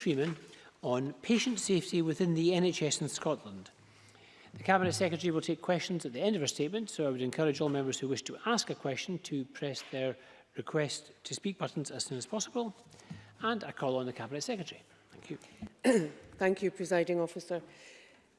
Freeman on patient safety within the NHS in Scotland. The Cabinet Secretary will take questions at the end of her statement, so I would encourage all members who wish to ask a question to press their request to speak buttons as soon as possible. And I call on the Cabinet Secretary. Thank you. Thank you, Presiding Officer.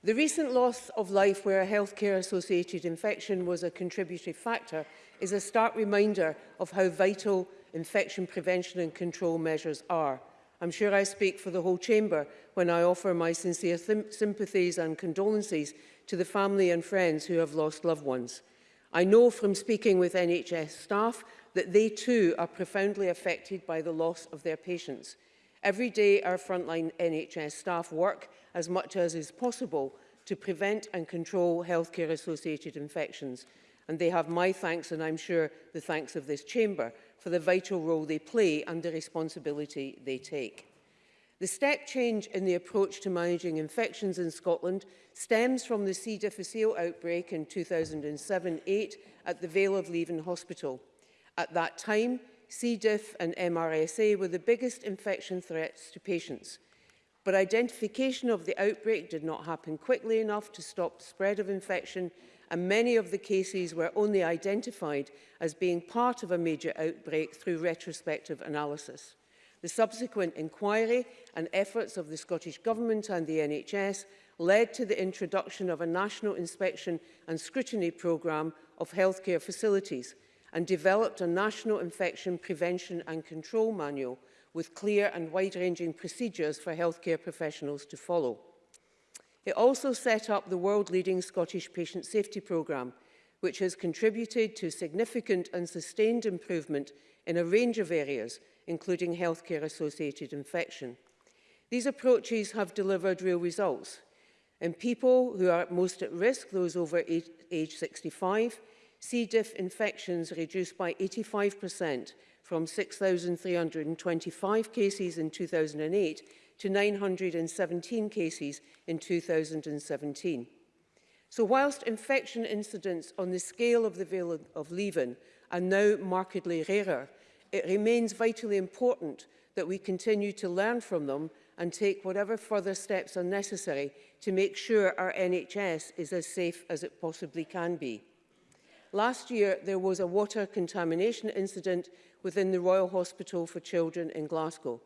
The recent loss of life where a healthcare-associated infection was a contributory factor is a stark reminder of how vital infection prevention and control measures are. I'm sure I speak for the whole Chamber when I offer my sincere sympathies and condolences to the family and friends who have lost loved ones. I know from speaking with NHS staff that they too are profoundly affected by the loss of their patients. Every day our frontline NHS staff work as much as is possible to prevent and control healthcare associated infections and they have my thanks and I'm sure the thanks of this chamber for the vital role they play and the responsibility they take. The step change in the approach to managing infections in Scotland stems from the C. difficile outbreak in 2007 08 at the Vale of Leven Hospital. At that time, C. diff and MRSA were the biggest infection threats to patients. But identification of the outbreak did not happen quickly enough to stop the spread of infection and many of the cases were only identified as being part of a major outbreak through retrospective analysis. The subsequent inquiry and efforts of the Scottish Government and the NHS led to the introduction of a national inspection and scrutiny programme of healthcare facilities and developed a national infection prevention and control manual with clear and wide-ranging procedures for healthcare professionals to follow. It also set up the world-leading Scottish Patient Safety Programme, which has contributed to significant and sustained improvement in a range of areas, including healthcare-associated infection. These approaches have delivered real results. In people who are most at risk, those over age, age 65, C. diff infections reduced by 85% from 6,325 cases in 2008 to 917 cases in 2017. So whilst infection incidents on the scale of the Vale of Leven are now markedly rarer, it remains vitally important that we continue to learn from them and take whatever further steps are necessary to make sure our NHS is as safe as it possibly can be. Last year, there was a water contamination incident within the Royal Hospital for Children in Glasgow.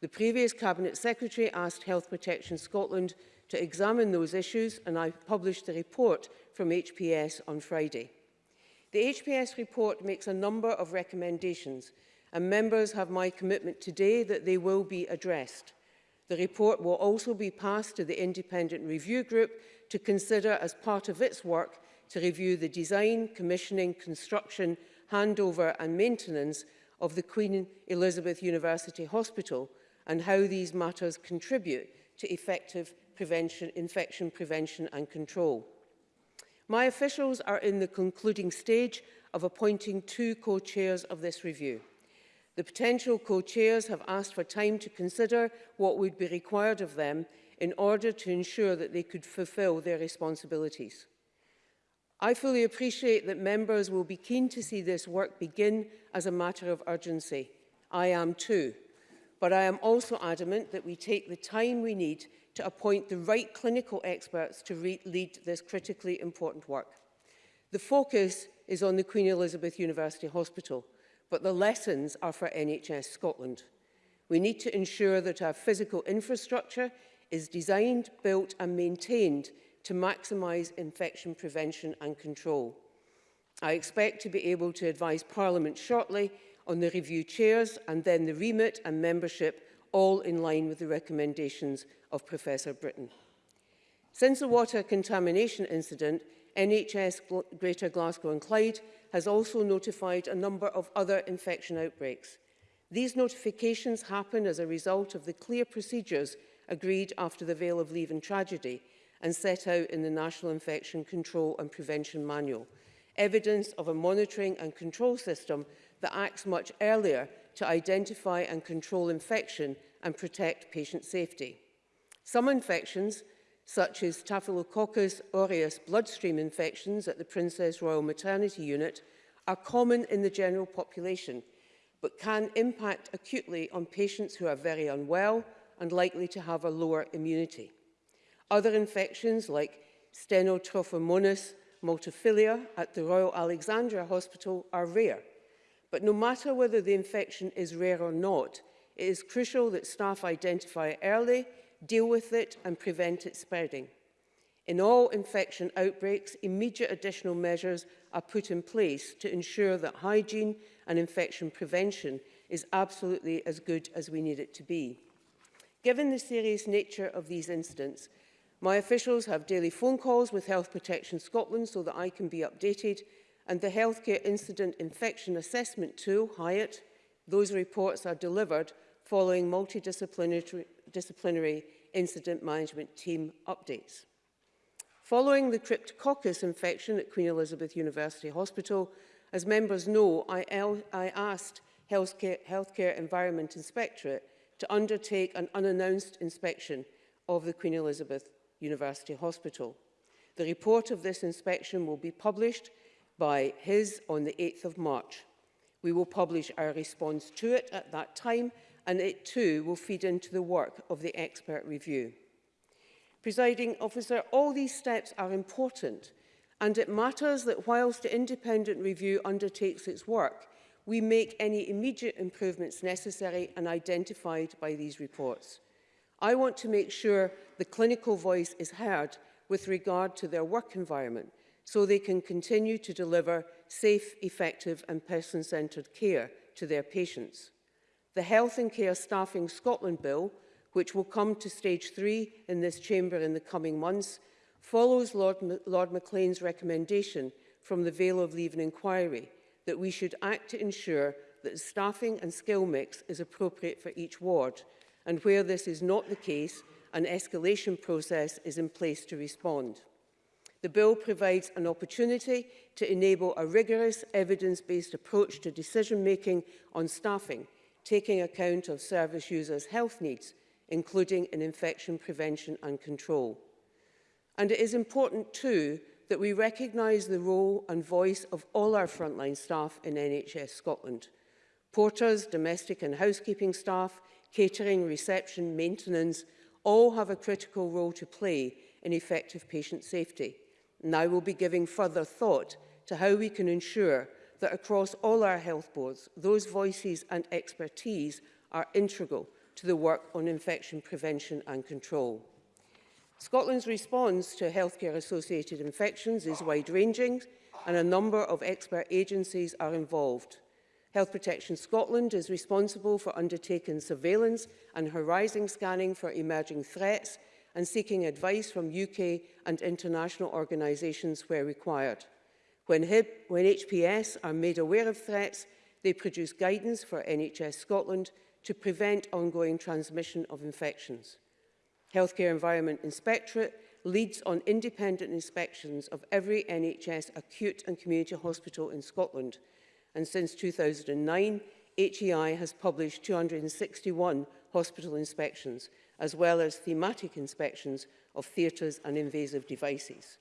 The previous Cabinet Secretary asked Health Protection Scotland to examine those issues and I published a report from HPS on Friday. The HPS report makes a number of recommendations and members have my commitment today that they will be addressed. The report will also be passed to the Independent Review Group to consider as part of its work to review the design, commissioning, construction, handover and maintenance of the Queen Elizabeth University Hospital and how these matters contribute to effective prevention, infection prevention and control. My officials are in the concluding stage of appointing two co-chairs of this review. The potential co-chairs have asked for time to consider what would be required of them in order to ensure that they could fulfil their responsibilities. I fully appreciate that members will be keen to see this work begin as a matter of urgency. I am too but I am also adamant that we take the time we need to appoint the right clinical experts to lead this critically important work. The focus is on the Queen Elizabeth University Hospital, but the lessons are for NHS Scotland. We need to ensure that our physical infrastructure is designed, built and maintained to maximise infection prevention and control. I expect to be able to advise Parliament shortly on the review chairs and then the remit and membership, all in line with the recommendations of Professor Britton. Since the water contamination incident, NHS Greater Glasgow and Clyde has also notified a number of other infection outbreaks. These notifications happen as a result of the clear procedures agreed after the Vale of Leven tragedy and set out in the National Infection Control and Prevention Manual, evidence of a monitoring and control system that acts much earlier to identify and control infection and protect patient safety. Some infections, such as Staphylococcus aureus bloodstream infections at the Princess Royal Maternity Unit, are common in the general population, but can impact acutely on patients who are very unwell and likely to have a lower immunity. Other infections like Stenotrophomonas multifilia at the Royal Alexandra Hospital are rare, But no matter whether the infection is rare or not, it is crucial that staff identify early, deal with it and prevent it spreading. In all infection outbreaks, immediate additional measures are put in place to ensure that hygiene and infection prevention is absolutely as good as we need it to be. Given the serious nature of these incidents, my officials have daily phone calls with Health Protection Scotland so that I can be updated and the Healthcare Incident Infection Assessment Tool, HIAT, those reports are delivered following multidisciplinary incident management team updates. Following the cryptococcus infection at Queen Elizabeth University Hospital, as members know, I, I asked Healthcare, Healthcare Environment Inspectorate to undertake an unannounced inspection of the Queen Elizabeth University Hospital. The report of this inspection will be published by his on the 8th of March. We will publish our response to it at that time and it too will feed into the work of the expert review. Presiding officer, all these steps are important and it matters that whilst the independent review undertakes its work, we make any immediate improvements necessary and identified by these reports. I want to make sure the clinical voice is heard with regard to their work environment so they can continue to deliver safe, effective and person-centred care to their patients. The Health and Care Staffing Scotland Bill, which will come to stage three in this chamber in the coming months, follows Lord, Lord Maclean's recommendation from the Vale of Leaven inquiry that we should act to ensure that staffing and skill mix is appropriate for each ward, and where this is not the case, an escalation process is in place to respond. The bill provides an opportunity to enable a rigorous evidence-based approach to decision-making on staffing, taking account of service users' health needs, including in infection prevention and control. And it is important too that we recognise the role and voice of all our frontline staff in NHS Scotland. Porters, domestic and housekeeping staff, catering, reception, maintenance, all have a critical role to play in effective patient safety now will be giving further thought to how we can ensure that across all our health boards, those voices and expertise are integral to the work on infection prevention and control. Scotland's response to healthcare-associated infections is wide-ranging and a number of expert agencies are involved. Health Protection Scotland is responsible for undertaking surveillance and horizon scanning for emerging threats and seeking advice from UK and international organisations where required. When, HIP, when HPS are made aware of threats, they produce guidance for NHS Scotland to prevent ongoing transmission of infections. Healthcare Environment Inspectorate leads on independent inspections of every NHS acute and community hospital in Scotland. And since 2009, HEI has published 261 hospital inspections, as well as thematic inspections of theatres and invasive devices.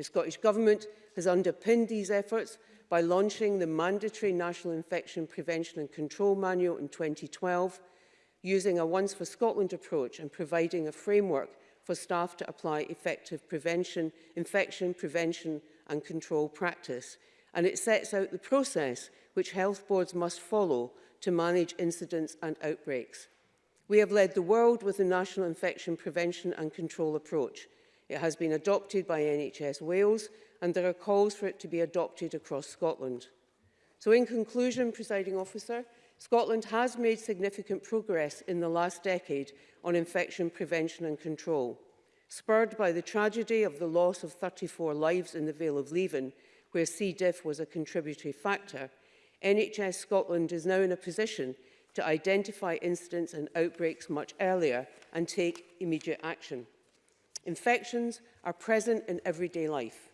The Scottish Government has underpinned these efforts by launching the mandatory National Infection Prevention and Control Manual in 2012, using a Once for Scotland approach and providing a framework for staff to apply effective prevention, infection prevention and control practice. And it sets out the process which health boards must follow to manage incidents and outbreaks. We have led the world with the National Infection Prevention and Control approach. It has been adopted by NHS Wales and there are calls for it to be adopted across Scotland. So in conclusion, presiding officer, Scotland has made significant progress in the last decade on infection prevention and control, spurred by the tragedy of the loss of 34 lives in the Vale of Leven, where C. diff was a contributory factor, NHS Scotland is now in a position to identify incidents and outbreaks much earlier and take immediate action. Infections are present in everyday life.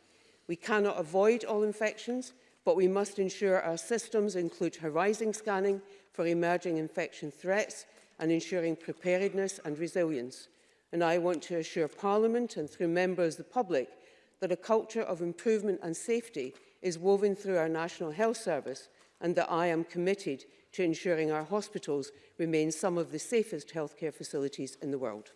We cannot avoid all infections, but we must ensure our systems include horizon scanning for emerging infection threats and ensuring preparedness and resilience. And I want to assure Parliament and through members of the public that a culture of improvement and safety is woven through our National Health Service and that I am committed to ensuring our hospitals remain some of the safest healthcare facilities in the world.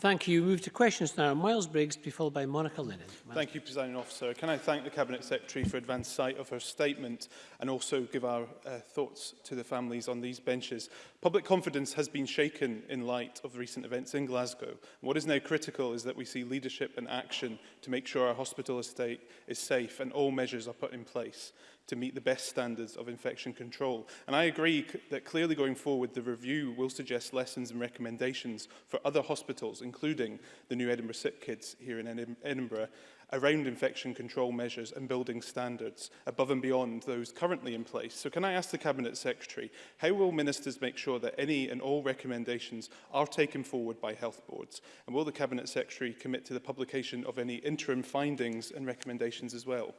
Thank you. We move to questions now. Miles Briggs to be followed by Monica Lennon. Miles. Thank you, Presiding Officer. Can I thank the Cabinet Secretary for advance sight of her statement and also give our uh, thoughts to the families on these benches. Public confidence has been shaken in light of recent events in Glasgow. What is now critical is that we see leadership and action to make sure our hospital estate is safe and all measures are put in place to meet the best standards of infection control. And I agree that clearly going forward, the review will suggest lessons and recommendations for other hospitals, including the new Edinburgh Sick Kids here in Edinburgh, around infection control measures and building standards above and beyond those currently in place. So can I ask the Cabinet Secretary, how will ministers make sure that any and all recommendations are taken forward by health boards? And will the Cabinet Secretary commit to the publication of any interim findings and recommendations as well?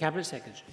Cabinet Secretary.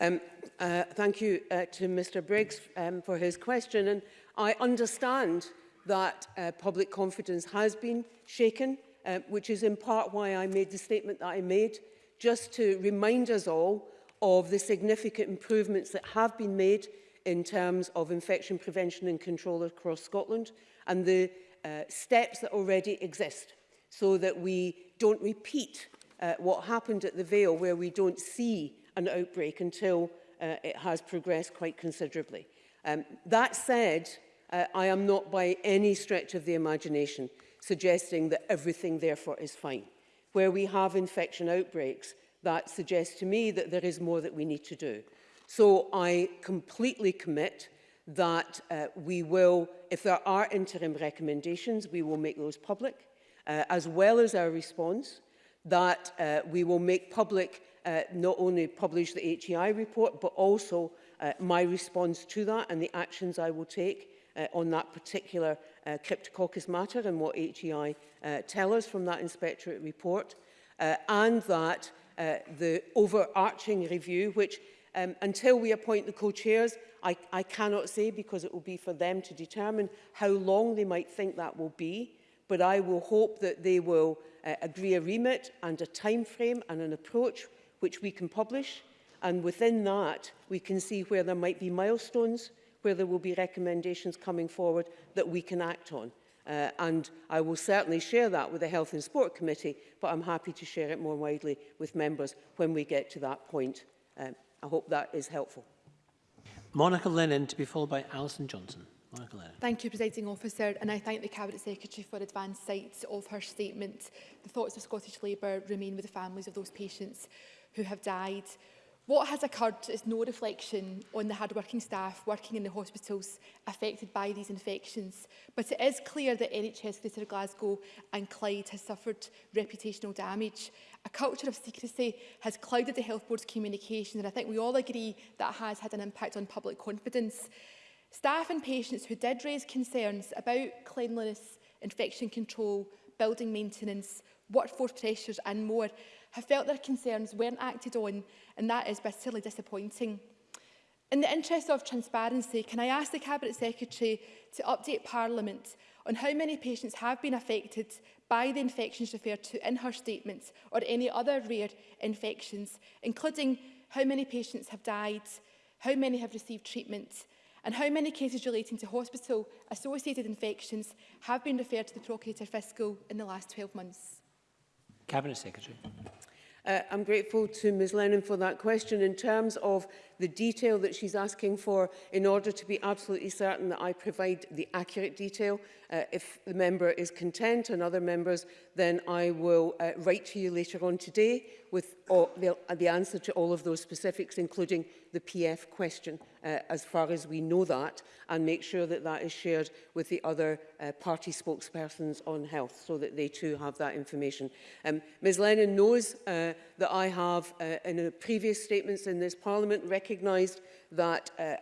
Um, uh, thank you uh, to Mr Briggs um, for his question. And I understand that uh, public confidence has been shaken, uh, which is in part why I made the statement that I made, just to remind us all of the significant improvements that have been made in terms of infection prevention and control across Scotland and the uh, steps that already exist so that we don't repeat uh, what happened at the Vale where we don't see an outbreak until uh, it has progressed quite considerably. Um, that said, uh, I am not by any stretch of the imagination suggesting that everything therefore is fine. Where we have infection outbreaks, that suggests to me that there is more that we need to do. So I completely commit that uh, we will, if there are interim recommendations, we will make those public, uh, as well as our response that uh, we will make public uh, not only publish the HEI report, but also uh, my response to that and the actions I will take uh, on that particular uh, Cryptococcus matter and what HEI uh, tell us from that inspectorate report, uh, and that uh, the overarching review, which um, until we appoint the co-chairs, I, I cannot say because it will be for them to determine how long they might think that will be, but I will hope that they will uh, agree a remit and a time frame and an approach which we can publish. And within that, we can see where there might be milestones, where there will be recommendations coming forward that we can act on. Uh, and I will certainly share that with the Health and Sport Committee, but I'm happy to share it more widely with members when we get to that point. Um, I hope that is helpful. Monica Lennon to be followed by Alison Johnson. Thank you, Presiding Officer, and I thank the Cabinet Secretary for advance sight of her statement. The thoughts of Scottish Labour remain with the families of those patients who have died. What has occurred is no reflection on the hard-working staff working in the hospitals affected by these infections, but it is clear that NHS Greater Glasgow and Clyde has suffered reputational damage. A culture of secrecy has clouded the Health Board's communication, and I think we all agree that has had an impact on public confidence. Staff and patients who did raise concerns about cleanliness, infection control, building maintenance, workforce pressures and more have felt their concerns weren't acted on and that is bitterly disappointing. In the interest of transparency, can I ask the Cabinet Secretary to update Parliament on how many patients have been affected by the infections referred to in her statements or any other rare infections, including how many patients have died, how many have received treatment And how many cases relating to hospital-associated infections have been referred to the Procurator Fiscal in the last 12 months? Cabinet Secretary. Uh, I'm grateful to Ms Lennon for that question. In terms of the detail that she's asking for in order to be absolutely certain that I provide the accurate detail. Uh, if the member is content and other members, then I will uh, write to you later on today with all, the, uh, the answer to all of those specifics, including the PF question, uh, as far as we know that, and make sure that that is shared with the other uh, party spokespersons on health, so that they too have that information. Um, Ms Lennon knows uh, that I have, uh, in previous statements in this Parliament, recognised that uh,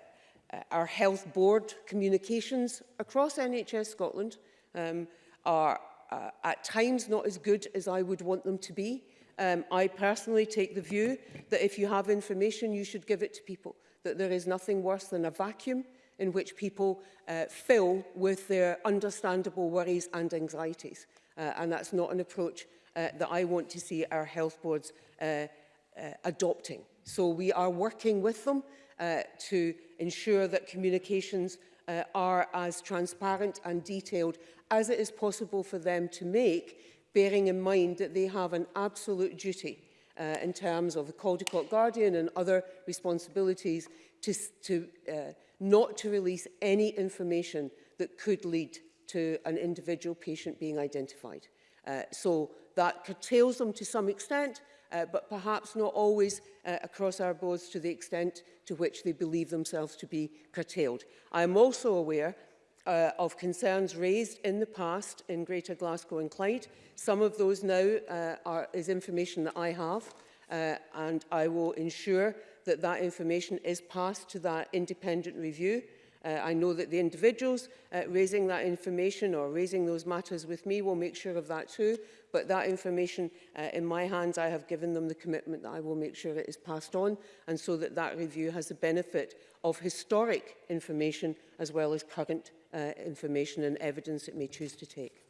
uh, our health board communications across NHS Scotland um, are uh, at times not as good as I would want them to be. Um, I personally take the view that if you have information, you should give it to people, that there is nothing worse than a vacuum in which people uh, fill with their understandable worries and anxieties. Uh, and that's not an approach uh, that I want to see our health boards uh, uh, adopting. So we are working with them uh, to ensure that communications uh, are as transparent and detailed as it is possible for them to make, bearing in mind that they have an absolute duty uh, in terms of the Caldecott Court Guardian and other responsibilities to, to uh, not to release any information that could lead to an individual patient being identified. Uh, so that curtails them to some extent, uh, but perhaps not always uh, across our boards to the extent to which they believe themselves to be curtailed. I am also aware uh, of concerns raised in the past in Greater Glasgow and Clyde. Some of those now uh, are, is information that I have, uh, and I will ensure that that information is passed to that independent review Uh, I know that the individuals uh, raising that information or raising those matters with me will make sure of that too, but that information uh, in my hands, I have given them the commitment that I will make sure it is passed on and so that that review has the benefit of historic information as well as current uh, information and evidence it may choose to take.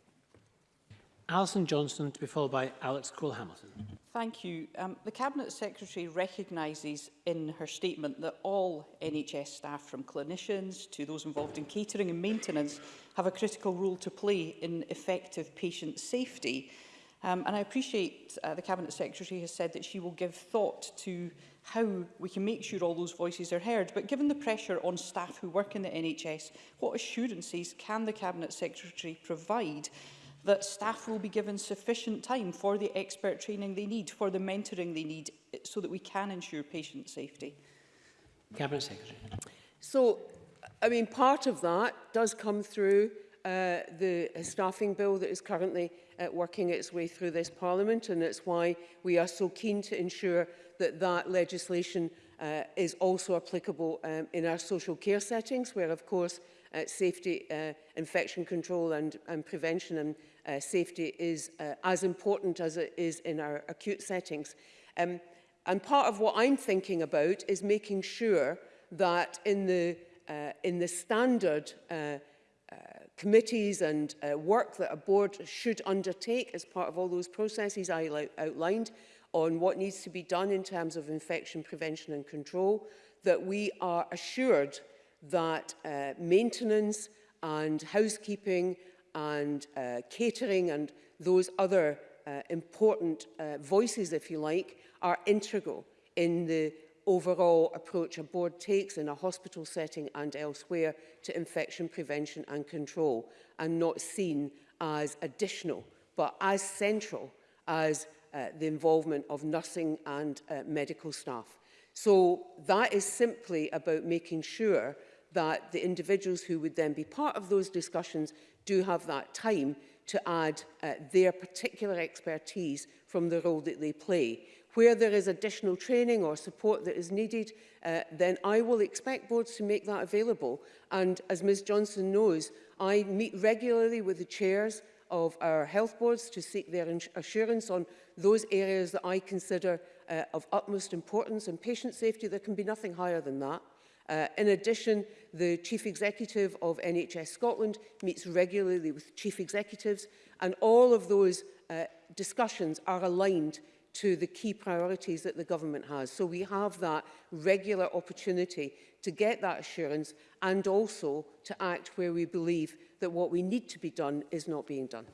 Alison Johnston to be followed by Alex Cole-Hamilton. Thank you. Um, the Cabinet Secretary recognises in her statement that all NHS staff, from clinicians to those involved in catering and maintenance, have a critical role to play in effective patient safety. Um, and I appreciate uh, the Cabinet Secretary has said that she will give thought to how we can make sure all those voices are heard. But given the pressure on staff who work in the NHS, what assurances can the Cabinet Secretary provide that staff will be given sufficient time for the expert training they need, for the mentoring they need, eh, so that we can ensure patient safety? Cabinet Secretary. So, I mean, part of that does come through uh, the staffing bill that is currently uh, working its way through this parliament and that's why we are so keen to ensure that that legislation uh, is also applicable um, in our social care settings where of course uh, safety uh, infection control and, and prevention and uh, safety is uh, as important as it is in our acute settings. Um, and part of what I'm thinking about is making sure that in the, uh, in the standard uh, uh, committees and uh, work that a board should undertake as part of all those processes I outlined on what needs to be done in terms of infection prevention and control, that we are assured that uh, maintenance and housekeeping and uh, catering and those other uh, important uh, voices, if you like, are integral in the overall approach a board takes in a hospital setting and elsewhere to infection prevention and control and not seen as additional but as central as uh, the involvement of nursing and uh, medical staff. So that is simply about making sure that the individuals who would then be part of those discussions do have that time to add uh, their particular expertise from the role that they play. Where there is additional training or support that is needed, uh, then I will expect boards to make that available. And as Ms Johnson knows, I meet regularly with the chairs of our health boards to seek their assurance on those areas that I consider uh, of utmost importance and patient safety. There can be nothing higher than that. Uh, in addition, the Chief Executive of NHS Scotland meets regularly with Chief Executives and all of those uh, discussions are aligned to the key priorities that the government has. So we have that regular opportunity to get that assurance and also to act where we believe that what we need to be done is not being done.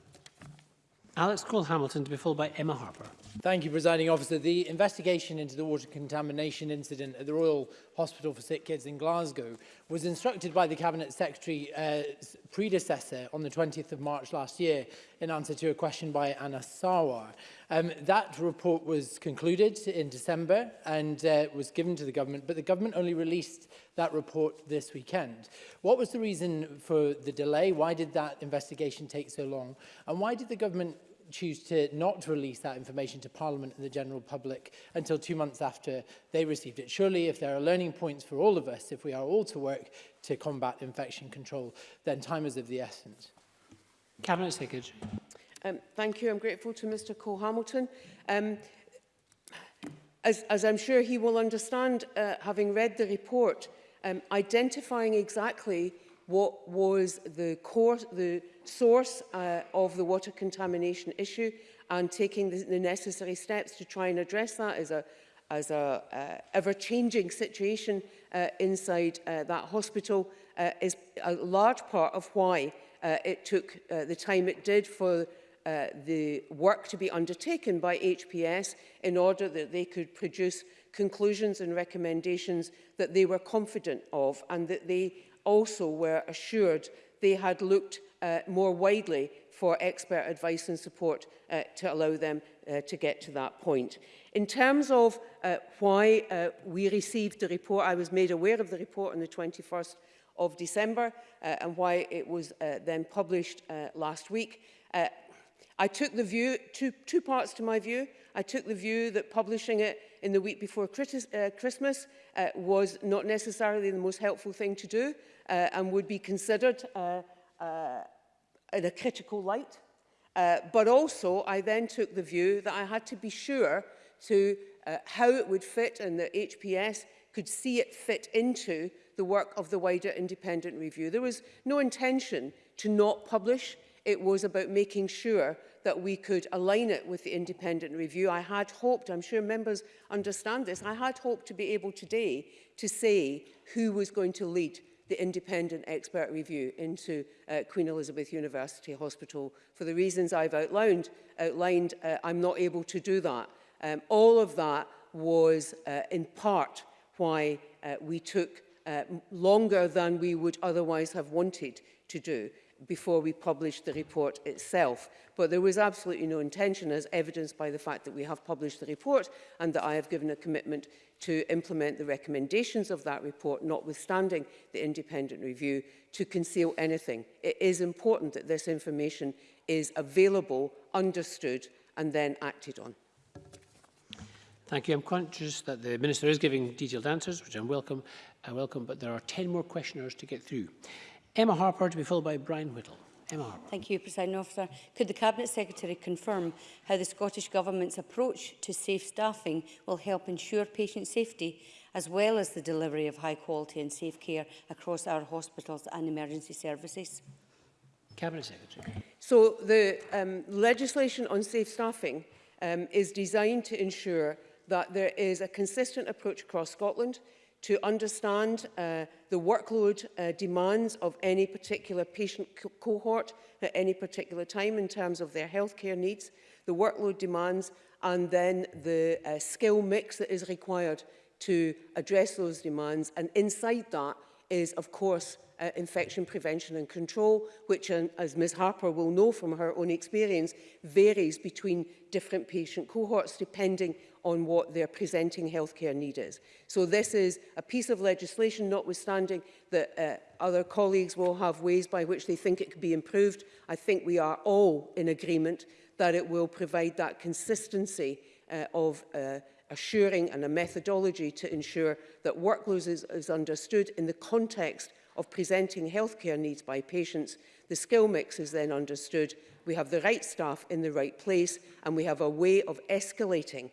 Alex Cole-Hamilton to be followed by Emma Harper. Thank you, Presiding Officer. The investigation into the water contamination incident at the Royal Hospital for Sick Kids in Glasgow was instructed by the Cabinet Secretary's uh, predecessor on the 20th of March last year in answer to a question by Anna Sawar. Um, that report was concluded in December and uh, was given to the government, but the government only released that report this weekend. What was the reason for the delay? Why did that investigation take so long? And why did the government choose to not release that information to Parliament and the general public until two months after they received it. Surely, if there are learning points for all of us, if we are all to work to combat infection control, then time is of the essence. Cabinet Secretary. Um, thank you. I'm grateful to Mr Cole Hamilton. Um, as, as I'm sure he will understand, uh, having read the report, um, identifying exactly what was the, course, the source uh, of the water contamination issue and taking the, the necessary steps to try and address that as a, as a uh, ever-changing situation uh, inside uh, that hospital uh, is a large part of why uh, it took uh, the time it did for uh, the work to be undertaken by HPS in order that they could produce conclusions and recommendations that they were confident of and that they also were assured they had looked uh, more widely for expert advice and support uh, to allow them uh, to get to that point. In terms of uh, why uh, we received the report, I was made aware of the report on the 21st of December uh, and why it was uh, then published uh, last week. Uh, I took the view, two, two parts to my view. I took the view that publishing it in the week before uh, Christmas uh, was not necessarily the most helpful thing to do uh, and would be considered uh, uh, in a critical light. Uh, but also, I then took the view that I had to be sure to uh, how it would fit and that HPS could see it fit into the work of the wider independent review. There was no intention to not publish. It was about making sure that we could align it with the independent review. I had hoped, I'm sure members understand this, I had hoped to be able today to say who was going to lead the independent expert review into uh, Queen Elizabeth University Hospital. For the reasons I've outlined, outlined uh, I'm not able to do that. Um, all of that was uh, in part why uh, we took uh, longer than we would otherwise have wanted to do before we published the report itself. But there was absolutely no intention, as evidenced by the fact that we have published the report and that I have given a commitment to implement the recommendations of that report, notwithstanding the independent review, to conceal anything. It is important that this information is available, understood and then acted on. Thank you. I'm conscious that the Minister is giving detailed answers, which I'm welcome, I uh, welcome, but there are 10 more questioners to get through. Emma Harper to be followed by Brian Whittle. Emma Harper. Thank you, President Officer. Could the Cabinet Secretary confirm how the Scottish Government's approach to safe staffing will help ensure patient safety as well as the delivery of high quality and safe care across our hospitals and emergency services? Cabinet Secretary. So the um, legislation on safe staffing um, is designed to ensure that there is a consistent approach across Scotland to understand uh, the workload uh, demands of any particular patient co cohort at any particular time in terms of their healthcare needs, the workload demands, and then the uh, skill mix that is required to address those demands. And inside that, is, of course, uh, infection prevention and control, which, um, as Ms Harper will know from her own experience, varies between different patient cohorts depending on what their presenting healthcare need is. So this is a piece of legislation, notwithstanding that uh, other colleagues will have ways by which they think it could be improved. I think we are all in agreement that it will provide that consistency uh, of uh, assuring and a methodology to ensure that work is, is understood in the context of presenting healthcare needs by patients. The skill mix is then understood. We have the right staff in the right place and we have a way of escalating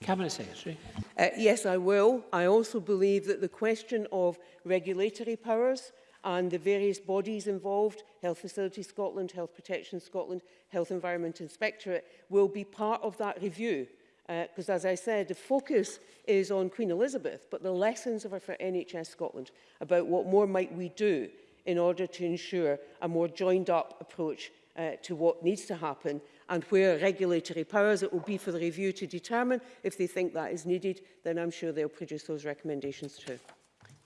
Cabinet Secretary. Uh, yes, I will. I also believe that the question of regulatory powers and the various bodies involved, Health Facility Scotland, Health Protection Scotland, Health Environment Inspectorate, will be part of that review. Because uh, as I said, the focus is on Queen Elizabeth, but the lessons of her for NHS Scotland about what more might we do in order to ensure a more joined up approach uh, to what needs to happen and where regulatory powers it will be for the review to determine if they think that is needed, then I'm sure they'll produce those recommendations too.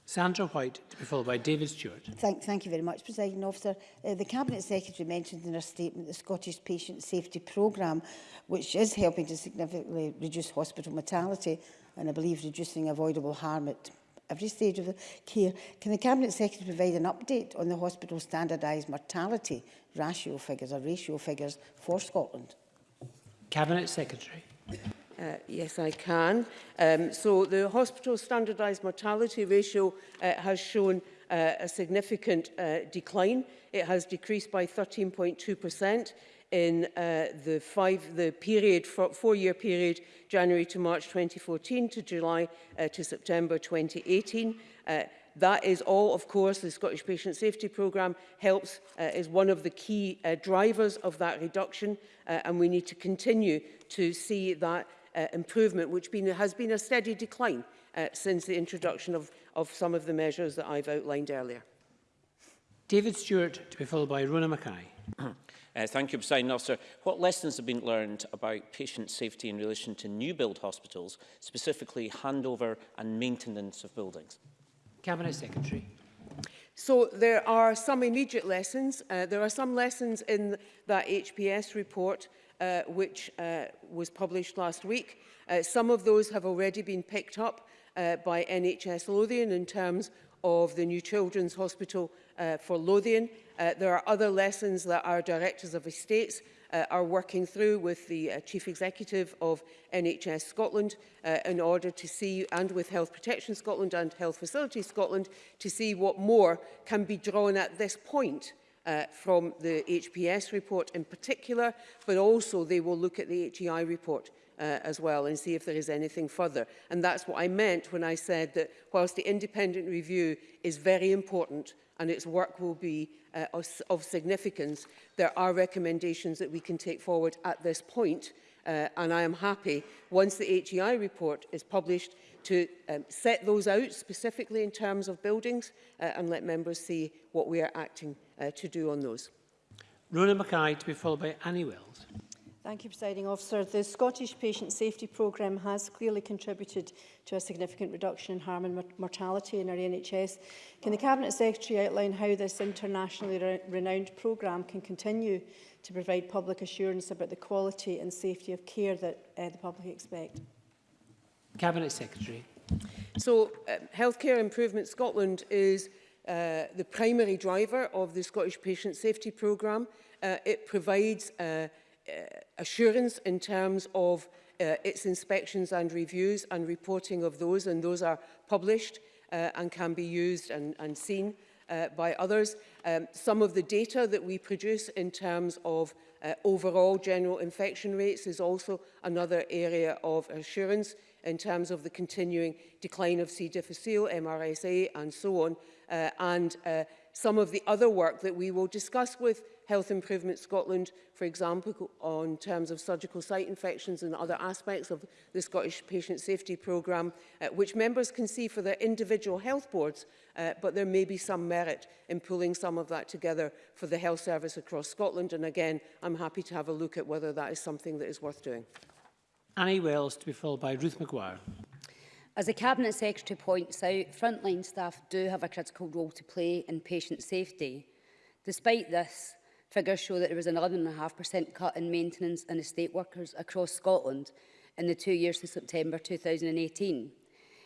Sandra White, to be followed by David Stewart. Thank, thank you very much, President Officer. Uh, the Cabinet Secretary mentioned in her statement the Scottish Patient Safety Programme, which is helping to significantly reduce hospital mortality and I believe reducing avoidable harm at every stage of the care. Can the Cabinet Secretary provide an update on the hospital standardised mortality ratio figures or ratio figures for Scotland? Cabinet Secretary. Uh, yes, I can. Um, so the hospital standardised mortality ratio uh, has shown uh, a significant uh, decline. It has decreased by 13.2% in uh, the five the period four-year period January to March 2014 to July uh, to September 2018 uh, That is all, of course, the Scottish Patient Safety Programme helps, uh, is one of the key uh, drivers of that reduction, uh, and we need to continue to see that uh, improvement, which been, has been a steady decline uh, since the introduction of, of some of the measures that I've outlined earlier. David Stewart, to be followed by Rona Mackay. Uh, thank you, President Officer. What lessons have been learned about patient safety in relation to new build hospitals, specifically handover and maintenance of buildings? Cabinet Secretary. So there are some immediate lessons. Uh, there are some lessons in that HPS report uh, which uh, was published last week. Uh, some of those have already been picked up uh, by NHS Lothian in terms of the new Children's Hospital uh, for Lothian. Uh, there are other lessons that our directors of estates uh, are working through with the uh, Chief Executive of NHS Scotland uh, in order to see, and with Health Protection Scotland and Health Facilities Scotland, to see what more can be drawn at this point uh, from the HPS report in particular, but also they will look at the HEI report uh, as well and see if there is anything further. And that's what I meant when I said that whilst the independent review is very important and its work will be uh, of, of significance, there are recommendations that we can take forward at this point Uh, and I am happy, once the HEI report is published, to um, set those out specifically in terms of buildings uh, and let members see what we are acting uh, to do on those. Rona Mackay to be followed by Annie Wells. Thank you, Presiding Officer. The Scottish Patient Safety Programme has clearly contributed to a significant reduction in harm and mortality in our NHS. Can the Cabinet Secretary outline how this internationally re renowned programme can continue to provide public assurance about the quality and safety of care that uh, the public expect. Cabinet Secretary. So, uh, Healthcare Improvement Scotland is uh, the primary driver of the Scottish Patient Safety Programme. Uh, it provides uh, uh, assurance in terms of uh, its inspections and reviews and reporting of those, and those are published uh, and can be used and, and seen uh, by others. Um, some of the data that we produce in terms of uh, overall general infection rates is also another area of assurance in terms of the continuing decline of C. difficile, MRSA and so on. Uh, and uh, some of the other work that we will discuss with Health Improvement Scotland, for example, on terms of surgical site infections and other aspects of the Scottish Patient Safety Programme, uh, which members can see for their individual health boards, uh, but there may be some merit in pulling some of that together for the health service across Scotland. And again, I'm happy to have a look at whether that is something that is worth doing. Annie Wells to be followed by Ruth McGuire. As the Cabinet Secretary points out, frontline staff do have a critical role to play in patient safety. Despite this, Figures show that there was an 11.5% cut in maintenance and estate workers across Scotland in the two years to September 2018.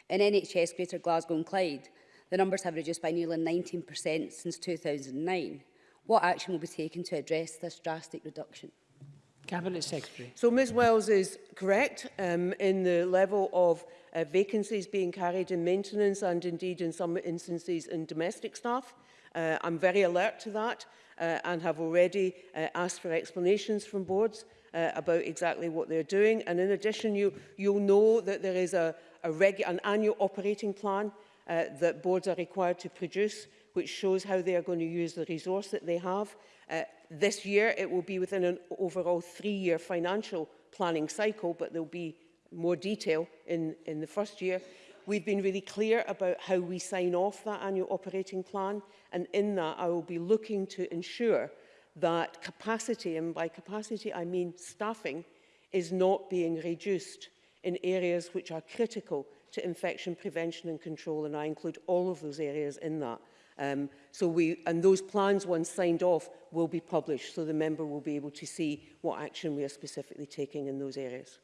In NHS Greater Glasgow and Clyde, the numbers have reduced by nearly 19% since 2009. What action will be taken to address this drastic reduction? Cabinet Secretary. So Ms Wells is correct um, in the level of uh, vacancies being carried in maintenance and indeed in some instances in domestic staff. Uh, I'm very alert to that uh, and have already uh, asked for explanations from boards uh, about exactly what they're doing. And in addition, you, you'll know that there is a, a an annual operating plan uh, that boards are required to produce, which shows how they are going to use the resource that they have. Uh, this year, it will be within an overall three-year financial planning cycle, but there'll be more detail in, in the first year. We've been really clear about how we sign off that annual operating plan. And in that, I will be looking to ensure that capacity, and by capacity I mean staffing, is not being reduced in areas which are critical to infection prevention and control, and I include all of those areas in that. Um, so we, and those plans, once signed off, will be published, so the member will be able to see what action we are specifically taking in those areas.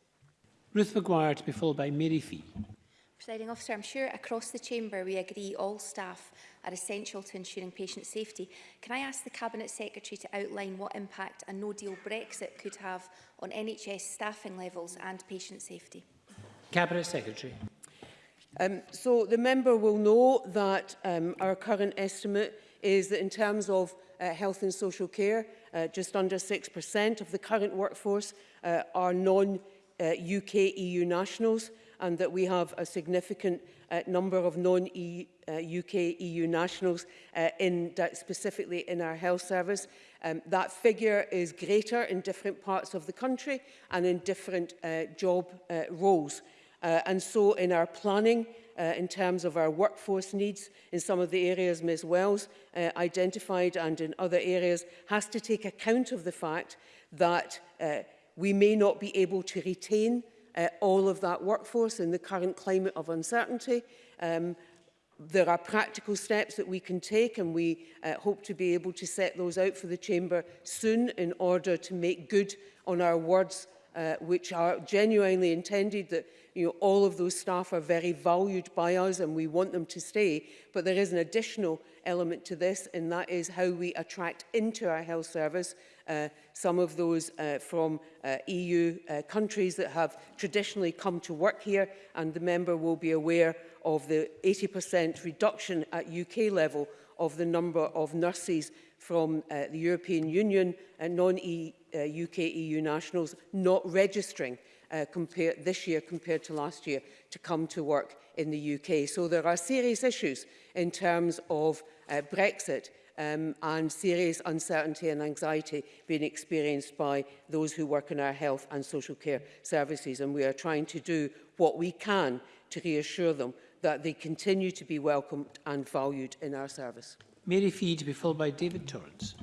Ruth McGuire to be followed by Mary Fee. Presiding officer, I'm sure across the chamber we agree all staff are essential to ensuring patient safety. Can I ask the Cabinet Secretary to outline what impact a no-deal Brexit could have on NHS staffing levels and patient safety? Cabinet Secretary. Um, so the member will know that um, our current estimate is that in terms of uh, health and social care, uh, just under 6% of the current workforce uh, are non-UK uh, UK, EU nationals and that we have a significant uh, number of non-UK uh, -E, uh, EU nationals uh, in specifically in our health service. Um, that figure is greater in different parts of the country and in different uh, job uh, roles. Uh, and so in our planning, uh, in terms of our workforce needs in some of the areas Ms Wells uh, identified and in other areas has to take account of the fact that uh, we may not be able to retain uh, all of that workforce in the current climate of uncertainty. Um, there are practical steps that we can take and we uh, hope to be able to set those out for the Chamber soon in order to make good on our words uh, which are genuinely intended that you know, all of those staff are very valued by us and we want them to stay. But there is an additional element to this, and that is how we attract into our health service uh, some of those uh, from uh, EU uh, countries that have traditionally come to work here and the member will be aware of the 80% reduction at UK level of the number of nurses from uh, the European Union and non-UK uh, EU e nationals not registering uh, compare, this year compared to last year to come to work in the UK. So there are serious issues in terms of uh, Brexit um, and serious uncertainty and anxiety being experienced by those who work in our health and social care services. And we are trying to do what we can to reassure them that they continue to be welcomed and valued in our service. Mary Fee to be followed by David Torrance.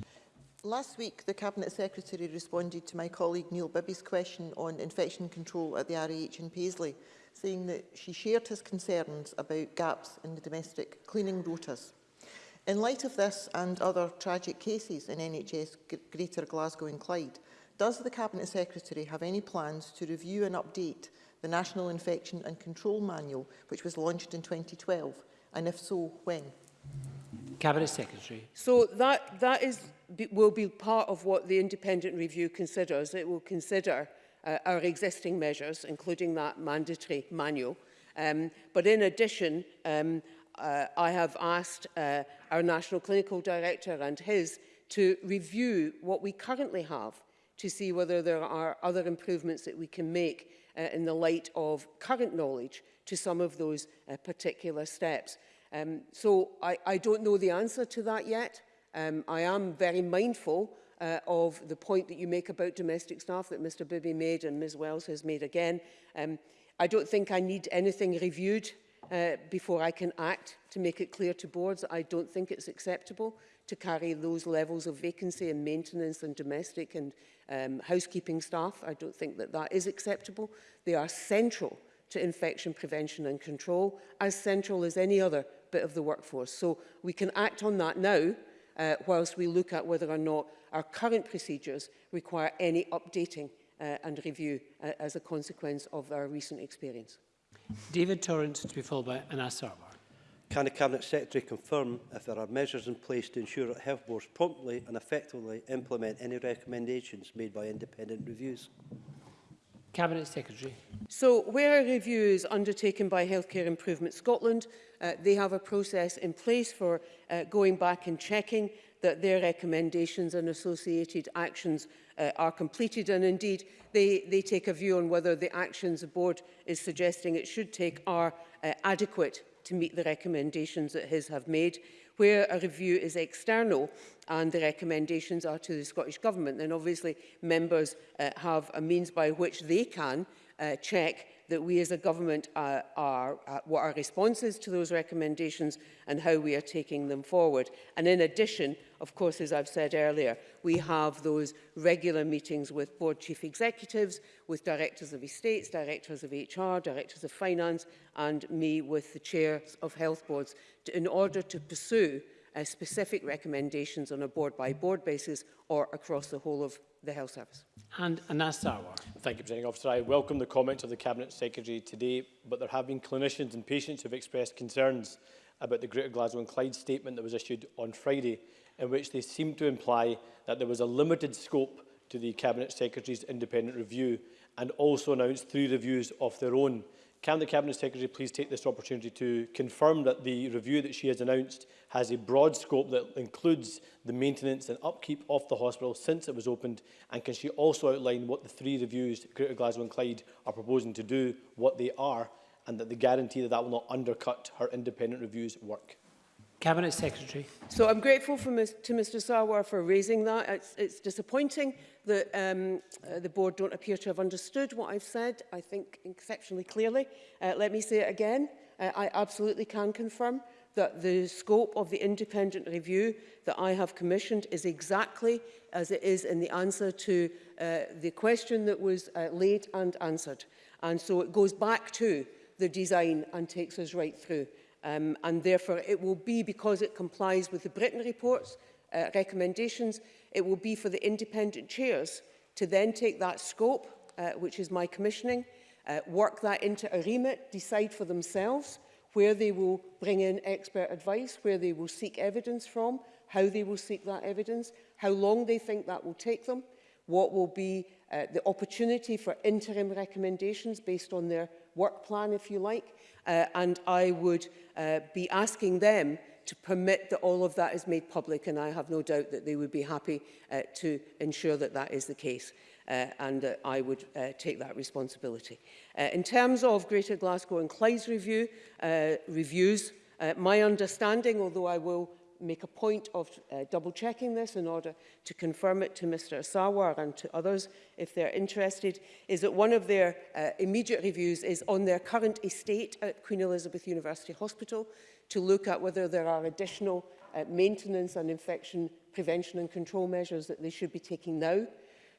Last week, the Cabinet Secretary responded to my colleague Neil Bibby's question on infection control at the RAH in Paisley, saying that she shared his concerns about gaps in the domestic cleaning rotas. In light of this and other tragic cases in NHS Greater Glasgow and Clyde, does the Cabinet Secretary have any plans to review and update the National Infection and Control Manual, which was launched in 2012? And if so, when? Cabinet Secretary. So that, that is, will be part of what the independent review considers. It will consider uh, our existing measures, including that mandatory manual. Um, but in addition, um, uh, I have asked uh, our National Clinical Director and his to review what we currently have to see whether there are other improvements that we can make uh, in the light of current knowledge to some of those uh, particular steps. Um, so I, I don't know the answer to that yet. Um, I am very mindful uh, of the point that you make about domestic staff that Mr Bibby made and Ms Wells has made again. Um, I don't think I need anything reviewed uh, before I can act to make it clear to boards that I don't think it's acceptable to carry those levels of vacancy and maintenance and domestic and um, housekeeping staff. I don't think that that is acceptable. They are central to infection prevention and control, as central as any other bit of the workforce. So we can act on that now uh, whilst we look at whether or not our current procedures require any updating uh, and review uh, as a consequence of our recent experience. David Torrance to be followed by Anas Sarwar. Can the Cabinet Secretary confirm if there are measures in place to ensure that health boards promptly and effectively implement any recommendations made by independent reviews? Cabinet Secretary. So where a review is undertaken by Healthcare Improvement Scotland, uh, they have a process in place for uh, going back and checking that their recommendations and associated actions uh, are completed and indeed they, they take a view on whether the actions the board is suggesting it should take are uh, adequate to meet the recommendations that his have made. Where a review is external and the recommendations are to the Scottish Government, then obviously members uh, have a means by which they can uh, check that we as a government uh, are, uh, what our responses to those recommendations and how we are taking them forward. And in addition, of course, as I've said earlier, we have those regular meetings with board chief executives, with directors of estates, directors of HR, directors of finance, and me with the chairs of health boards to, in order to pursue uh, specific recommendations on a board-by-board -board basis or across the whole of the Health Service. And Anasawar. Thank you, Presiding Officer. I welcome the comments of the Cabinet Secretary today, but there have been clinicians and patients who have expressed concerns about the Greater Glasgow and Clyde statement that was issued on Friday, in which they seemed to imply that there was a limited scope to the Cabinet Secretary's independent review and also announced three reviews of their own Can the Cabinet Secretary please take this opportunity to confirm that the review that she has announced has a broad scope that includes the maintenance and upkeep of the hospital since it was opened? And can she also outline what the three reviews, Greater Glasgow and Clyde, are proposing to do, what they are, and that the guarantee that that will not undercut her independent reviews work? Cabinet Secretary. So I'm grateful for, to Mr Sarwar for raising that. It's, it's disappointing that um, uh, the board don't appear to have understood what I've said, I think exceptionally clearly. Uh, let me say it again. Uh, I absolutely can confirm that the scope of the independent review that I have commissioned is exactly as it is in the answer to uh, the question that was uh, laid and answered. And so it goes back to the design and takes us right through. Um, and therefore, it will be because it complies with the Britain report's uh, recommendations, it will be for the independent chairs to then take that scope, uh, which is my commissioning, uh, work that into a remit, decide for themselves where they will bring in expert advice, where they will seek evidence from, how they will seek that evidence, how long they think that will take them, what will be uh, the opportunity for interim recommendations based on their work plan, if you like, uh, and I would uh, be asking them to permit that all of that is made public, and I have no doubt that they would be happy uh, to ensure that that is the case, uh, and that uh, I would uh, take that responsibility. Uh, in terms of Greater Glasgow and Clyde's review, uh, reviews, uh, my understanding, although I will make a point of uh, double-checking this in order to confirm it to Mr Sawar and to others if they're interested, is that one of their uh, immediate reviews is on their current estate at Queen Elizabeth University Hospital to look at whether there are additional uh, maintenance and infection prevention and control measures that they should be taking now.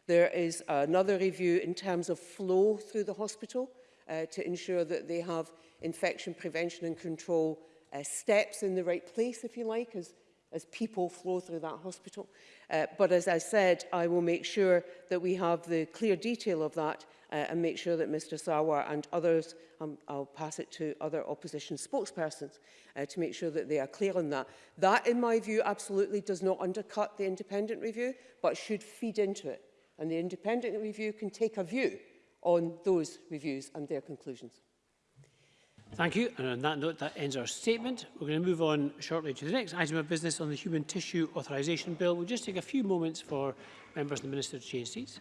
There is another review in terms of flow through the hospital uh, to ensure that they have infection prevention and control uh, steps in the right place, if you like, as, as people flow through that hospital. Uh, but as I said, I will make sure that we have the clear detail of that uh, and make sure that Mr Sawar and others, um, I'll pass it to other opposition spokespersons uh, to make sure that they are clear on that. That, in my view, absolutely does not undercut the independent review, but should feed into it. And the independent review can take a view on those reviews and their conclusions. Thank you. And on that note, that ends our statement. We're going to move on shortly to the next item of business on the Human Tissue Authorisation Bill. We'll just take a few moments for members and the Minister to change seats.